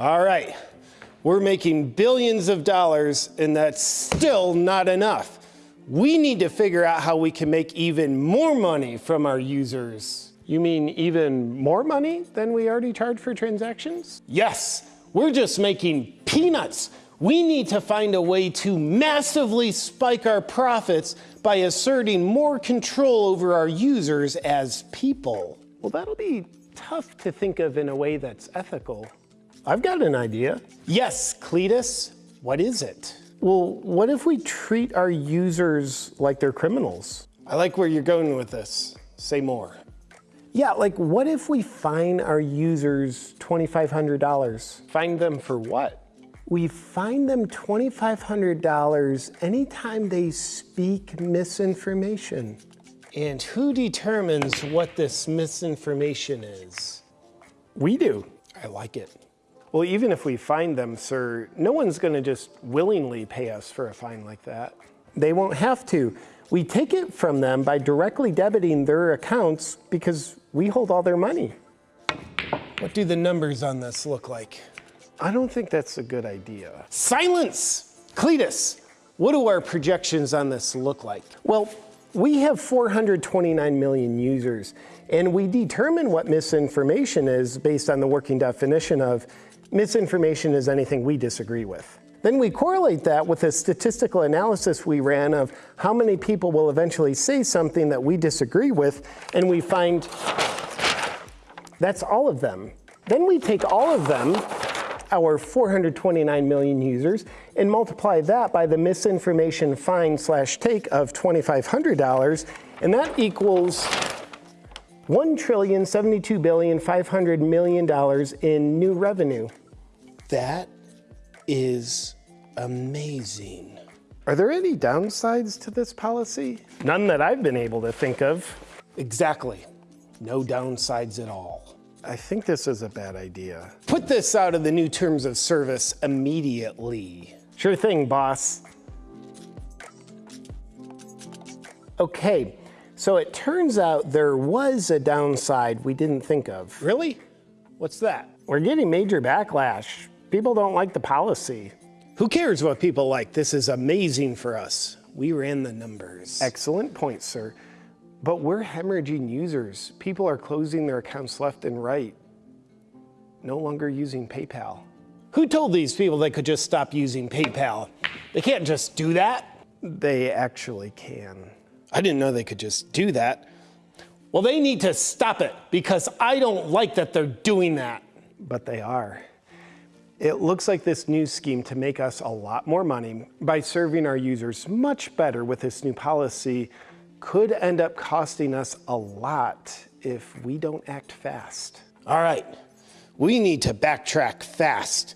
All right, we're making billions of dollars, and that's still not enough. We need to figure out how we can make even more money from our users. You mean even more money than we already charge for transactions? Yes, we're just making peanuts. We need to find a way to massively spike our profits by asserting more control over our users as people. Well, that'll be tough to think of in a way that's ethical. I've got an idea. Yes, Cletus, what is it? Well, what if we treat our users like they're criminals? I like where you're going with this. Say more. Yeah, like what if we fine our users $2,500? Fine them for what? We fine them $2,500 anytime they speak misinformation. And who determines what this misinformation is? We do. I like it. Well, even if we find them, sir, no one's going to just willingly pay us for a fine like that. They won't have to. We take it from them by directly debiting their accounts because we hold all their money. What do the numbers on this look like? I don't think that's a good idea. Silence! Cletus, what do our projections on this look like? Well, we have 429 million users, and we determine what misinformation is based on the working definition of misinformation is anything we disagree with. Then we correlate that with a statistical analysis we ran of how many people will eventually say something that we disagree with, and we find that's all of them. Then we take all of them, our 429 million users, and multiply that by the misinformation fine slash take of $2,500, and that equals one trillion seventy-two billion five hundred million dollars in new revenue. That is amazing. Are there any downsides to this policy? None that I've been able to think of. Exactly. No downsides at all. I think this is a bad idea. Put this out of the new terms of service immediately. Sure thing, boss. Okay, so it turns out there was a downside we didn't think of. Really? What's that? We're getting major backlash. People don't like the policy. Who cares what people like? This is amazing for us. We ran the numbers. Excellent point, sir. But we're hemorrhaging users. People are closing their accounts left and right, no longer using PayPal. Who told these people they could just stop using PayPal? They can't just do that. They actually can. I didn't know they could just do that. Well, they need to stop it because I don't like that they're doing that. But they are. It looks like this new scheme to make us a lot more money by serving our users much better with this new policy could end up costing us a lot if we don't act fast. All right, we need to backtrack fast.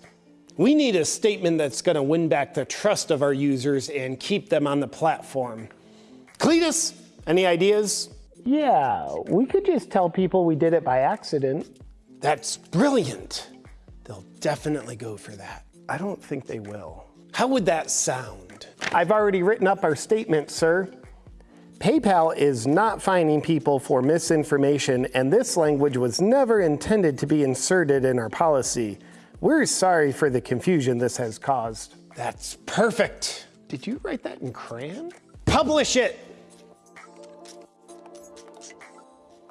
We need a statement that's going to win back the trust of our users and keep them on the platform. Cletus, any ideas? Yeah, we could just tell people we did it by accident. That's brilliant. They'll definitely go for that. I don't think they will. How would that sound? I've already written up our statement, sir. PayPal is not fining people for misinformation, and this language was never intended to be inserted in our policy. We're sorry for the confusion this has caused. That's perfect. Did you write that in crayon? Publish it.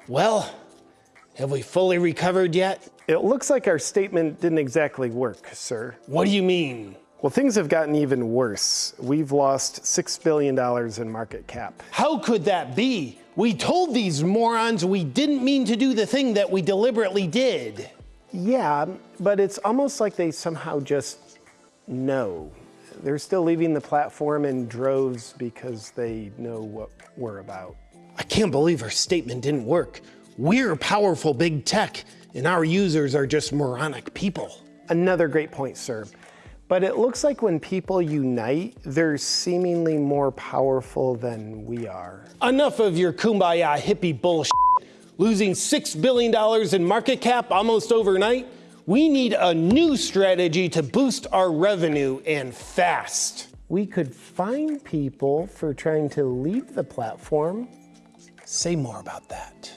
Well, have we fully recovered yet? It looks like our statement didn't exactly work, sir. What do you mean? Well, things have gotten even worse. We've lost $6 billion in market cap. How could that be? We told these morons we didn't mean to do the thing that we deliberately did. Yeah, but it's almost like they somehow just know. They're still leaving the platform in droves because they know what we're about. I can't believe our statement didn't work. We're powerful big tech, and our users are just moronic people. Another great point, sir. But it looks like when people unite, they're seemingly more powerful than we are. Enough of your kumbaya hippie bullshit. Losing $6 billion in market cap almost overnight? We need a new strategy to boost our revenue and fast. We could fine people for trying to leave the platform. Say more about that.